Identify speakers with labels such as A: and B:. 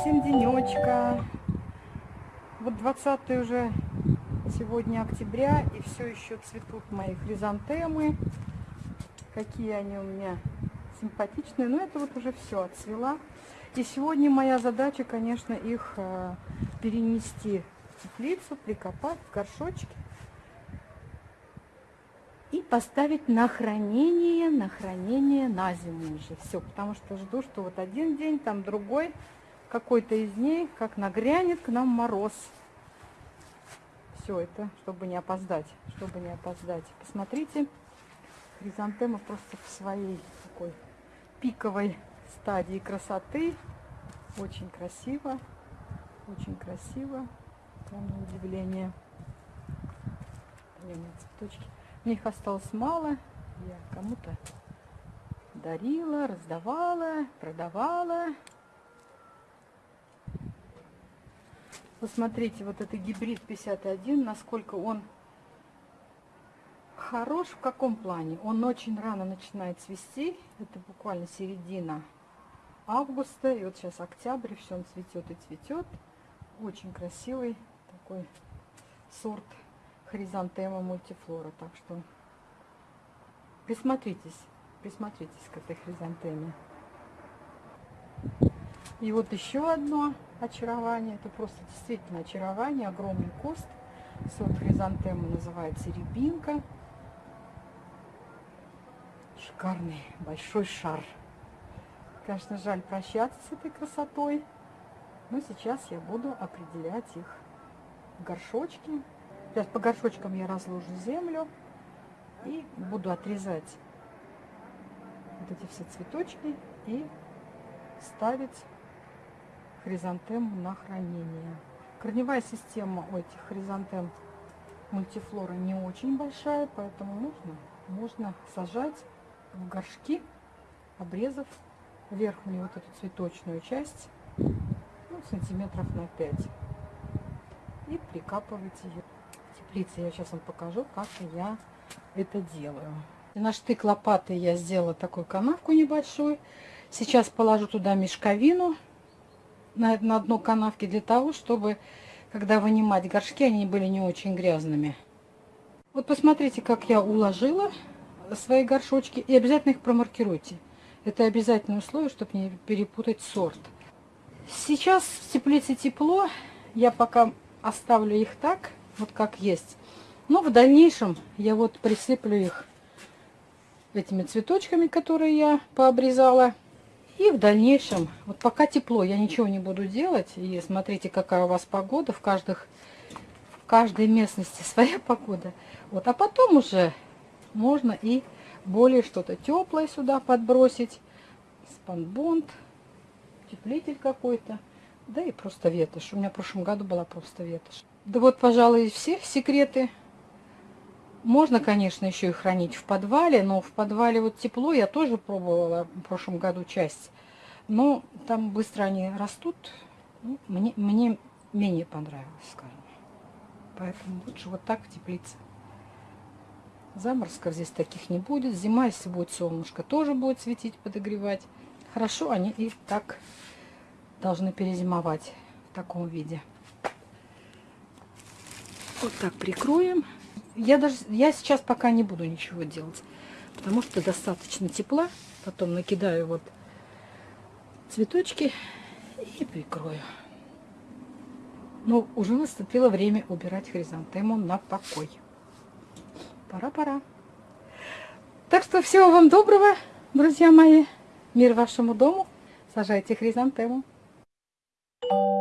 A: всем денечка. Вот 20 уже сегодня октября, и все еще цветут мои хризантемы. Какие они у меня симпатичные. Но это вот уже все отцвела. И сегодня моя задача, конечно, их э, перенести в теплицу, прикопать в горшочки и поставить на хранение, на хранение на зиму уже. Все, потому что жду, что вот один день, там другой, какой-то из них, как нагрянет к нам мороз. Все это, чтобы не опоздать, чтобы не опоздать. Посмотрите, хризантема просто в своей такой пиковой стадии красоты. Очень красиво, очень красиво, прям на удивление. цветочки. Них осталось мало. Я кому-то дарила, раздавала, продавала. Посмотрите, вот это гибрид 51, насколько он хорош в каком плане. Он очень рано начинает цвести. Это буквально середина августа. И вот сейчас октябрь, все он цветет и цветет. Очень красивый такой сорт хризантема мультифлора. Так что присмотритесь, присмотритесь к этой хризантеме. И вот еще одно очарование. Это просто действительно очарование. Огромный куст. Сорт хризантемы называется рябинка. Шикарный большой шар. Конечно, жаль прощаться с этой красотой. Но сейчас я буду определять их в горшочки Сейчас по горшочкам я разложу землю и буду отрезать вот эти все цветочки и ставить хризантему на хранение. Корневая система у этих хризантем мультифлора не очень большая, поэтому нужно, можно сажать в горшки, обрезав верхнюю вот эту цветочную часть ну, сантиметров на 5 и прикапывать ее теплице. Я сейчас вам покажу, как я это делаю. На штык лопаты я сделала такую канавку небольшую. Сейчас положу туда мешковину на, на дно канавки для того, чтобы, когда вынимать горшки, они были не очень грязными. Вот посмотрите, как я уложила свои горшочки. И обязательно их промаркируйте. Это обязательное условие, чтобы не перепутать сорт. Сейчас в теплице тепло. Я пока оставлю их так вот как есть. Но в дальнейшем я вот присыплю их этими цветочками, которые я пообрезала. И в дальнейшем, вот пока тепло, я ничего не буду делать. И смотрите, какая у вас погода. В, каждых, в каждой местности своя погода. Вот, а потом уже можно и более что-то теплое сюда подбросить. Спанбонд, теплитель какой-то. Да и просто ветошь. У меня в прошлом году была просто ветошь. Да вот, пожалуй, все секреты. Можно, конечно, еще и хранить в подвале, но в подвале вот тепло. Я тоже пробовала в прошлом году часть. Но там быстро они растут. Ну, мне, мне менее понравилось, скажем. Поэтому лучше вот так в теплице. Заморозков здесь таких не будет. Зима, если будет солнышко, тоже будет светить, подогревать. Хорошо, они и так должны перезимовать в таком виде. Вот так прикроем. Я даже я сейчас пока не буду ничего делать, потому что достаточно тепла. Потом накидаю вот цветочки и прикрою. Но уже наступило время убирать хризантему на покой. Пора-пора. Так что всего вам доброго, друзья мои. Мир вашему дому. Сажайте хризантему. Thank you.